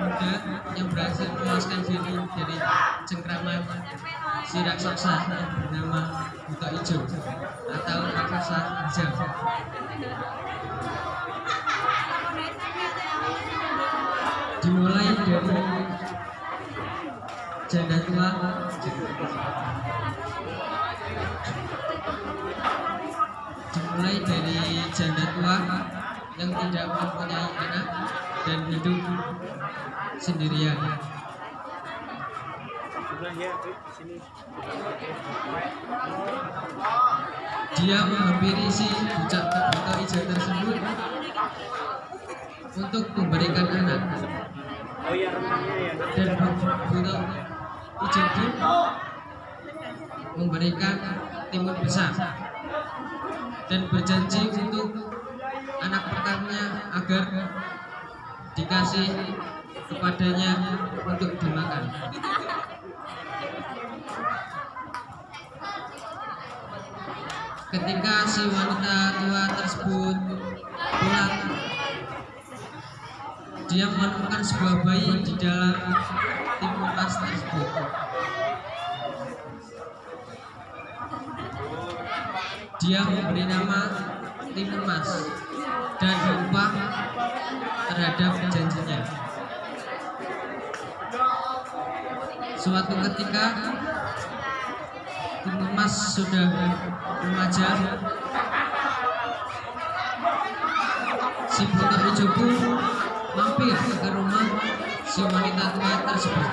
muda yang berhasil memuaskan diri dari cengkraman si raksasa bernama Buta Hijau atau raksasa hijau. Dimulai dari janda tua. Dimulai dari janda tua yang tidak mempunyai anak dan hidup sendirian. Dia menghampiri si bucak buta hijau tersebut untuk memberikan anak Oh ya. dan hijau memberikan timun besar dan berjanji untuk anak pertamanya agar dikasih kepadanya untuk dimakan. Ketika si wanita tua tersebut pulang, dia menemukan sebuah bayi di dalam timun emas tersebut. Dia memberi nama timun emas dan berubah terhadap janjinya. Suatu ketika timun emas sudah remaja, si hijau pun mampir ke rumah si wanita tua tersebut.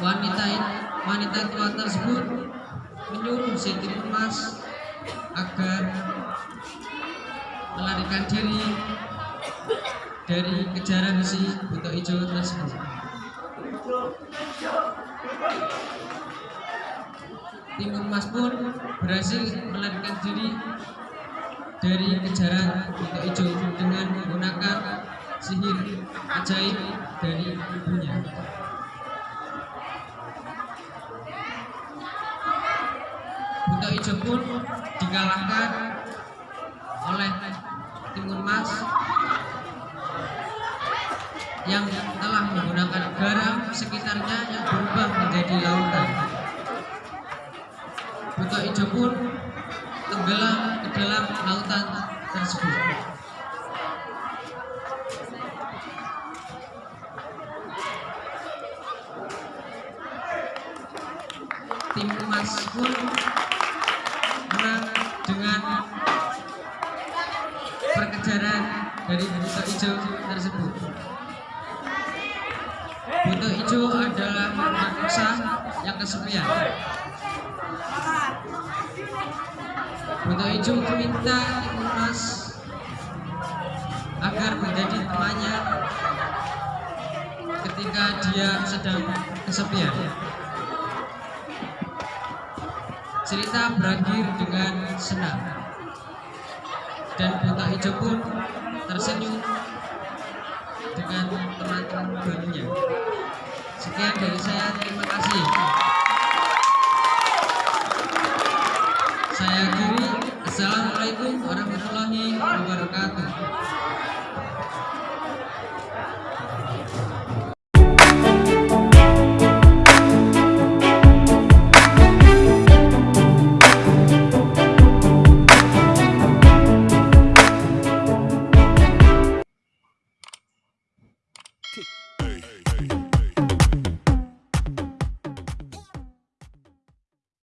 Wanita wanita tua tersebut menyuruh si timun emas agar melarikan diri dari kejaran si buta hijau tersebut. Timun emas pun berhasil melarikan diri dari kejaran buta hijau dengan menggunakan sihir ajaib dari ibunya. Pun dikalahkan oleh timun emas yang telah menggunakan garam sekitarnya yang berubah menjadi lautan. Buta hijau pun tenggelam ke dalam lautan tersebut. Tim emas pun menang dengan perkejaran dari buta hijau tersebut. Buta hijau adalah manusia yang kesepian. Buta hijau meminta emas agar menjadi temannya ketika dia sedang kesepian. Cerita berakhir dengan senang dan buta hijau pun tersenyum dengan teman-teman barunya. Sekian dari saya, terima kasih. Saya akhiri. Assalamualaikum warahmatullahi wabarakatuh.